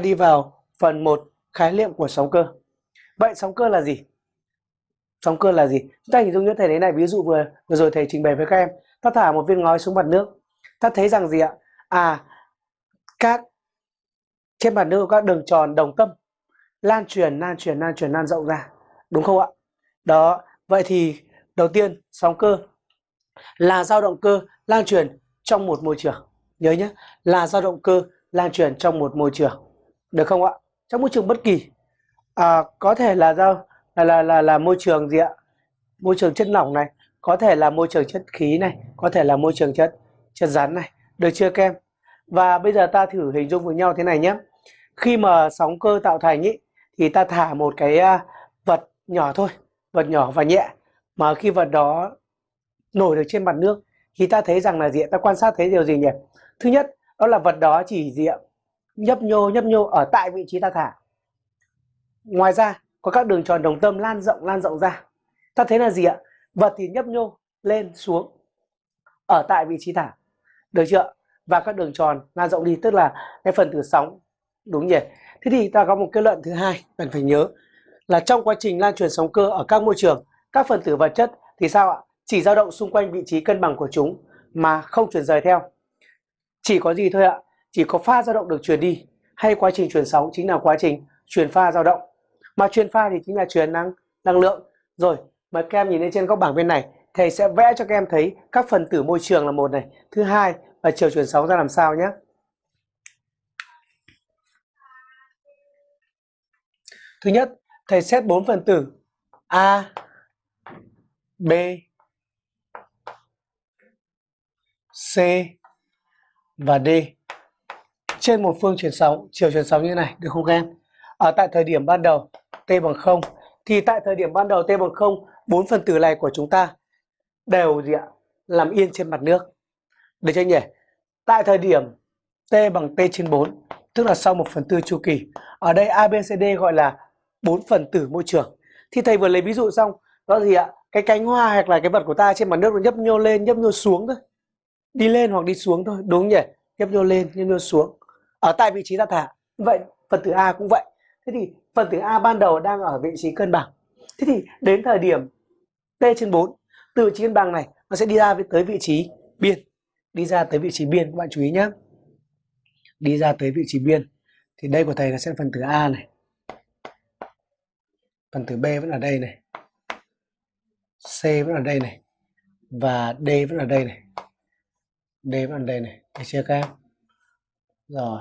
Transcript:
đi vào phần 1 khái niệm của sóng cơ. Vậy sóng cơ là gì? Sóng cơ là gì? Chúng ta hình dung như thầy thế này, ví dụ vừa vừa rồi thầy trình bày với các em, ta thả một viên ngói xuống mặt nước. Ta thấy rằng gì ạ? À các trên mặt nước các đường tròn đồng tâm lan truyền lan truyền lan truyền lan rộng ra. Đúng không ạ? Đó, vậy thì đầu tiên sóng cơ là dao động cơ lan truyền trong một môi trường. Nhớ nhé, là dao động cơ lan truyền trong một môi trường. Được không ạ? Trong môi trường bất kỳ. À, có thể là do là, là là là môi trường gì ạ? Môi trường chất lỏng này, có thể là môi trường chất khí này, có thể là môi trường chất chất rắn này. Được chưa kem? Và bây giờ ta thử hình dung với nhau thế này nhé. Khi mà sóng cơ tạo thành ý, thì ta thả một cái à, vật nhỏ thôi, vật nhỏ và nhẹ. Mà khi vật đó nổi được trên mặt nước thì ta thấy rằng là gì ta quan sát thấy điều gì nhỉ thứ nhất đó là vật đó chỉ gì ạ nhấp nhô nhấp nhô ở tại vị trí ta thả. Ngoài ra, có các đường tròn đồng tâm lan rộng lan rộng ra. Ta thấy là gì ạ? Vật thì nhấp nhô, lên, xuống, ở tại vị trí thả. Được chưa và các đường tròn lan rộng đi, tức là cái phần tử sóng, đúng nhỉ? Thế thì ta có một kết luận thứ hai, cần phải nhớ là trong quá trình lan truyền sóng cơ ở các môi trường, các phần tử vật chất thì sao ạ? Chỉ dao động xung quanh vị trí cân bằng của chúng mà không chuyển rời theo. Chỉ có gì thôi ạ? Chỉ có pha dao động được truyền đi hay quá trình truyền sóng chính là quá trình truyền pha dao động. Mà truyền pha thì chính là truyền năng năng lượng. Rồi, mời các em nhìn lên trên góc bảng bên này, thầy sẽ vẽ cho các em thấy các phần tử môi trường là một này, thứ hai và chiều truyền sóng ra làm sao nhé. Thứ nhất, thầy xét bốn phần tử A, B, C và D trên một phương chuyển sóng chiều chuyển sóng như này được không các em? Ở tại thời điểm ban đầu T bằng 0 thì tại thời điểm ban đầu T bằng 0 bốn phần tử này của chúng ta đều gì ạ? Làm yên trên mặt nước. Được chưa nhỉ? Tại thời điểm T bằng T trên 4 tức là sau 1 phần tư chu kỳ. Ở đây ABCD gọi là bốn phần tử môi trường. Thì thầy vừa lấy ví dụ xong đó gì ạ? Cái cánh hoa hoặc là cái vật của ta trên mặt nước nó nhấp nhô lên, nhấp nhô xuống thôi đi lên hoặc đi xuống thôi đúng nhỉ nhấp nhô lên nhấp nhô xuống ở tại vị trí ta thả vậy phần tử a cũng vậy. Thế thì phần tử a ban đầu đang ở vị trí cân bằng. Thế thì đến thời điểm t trên 4 từ vị trí cân bằng này nó sẽ đi ra tới vị trí biên. Đi ra tới vị trí biên các bạn chú ý nhé đi ra tới vị trí biên. Thì đây của thầy là sẽ phần tử a này. Phần tử b vẫn ở đây này. C vẫn ở đây này. Và d vẫn ở đây này. D vẫn ở đây này, được chưa các em? Rồi.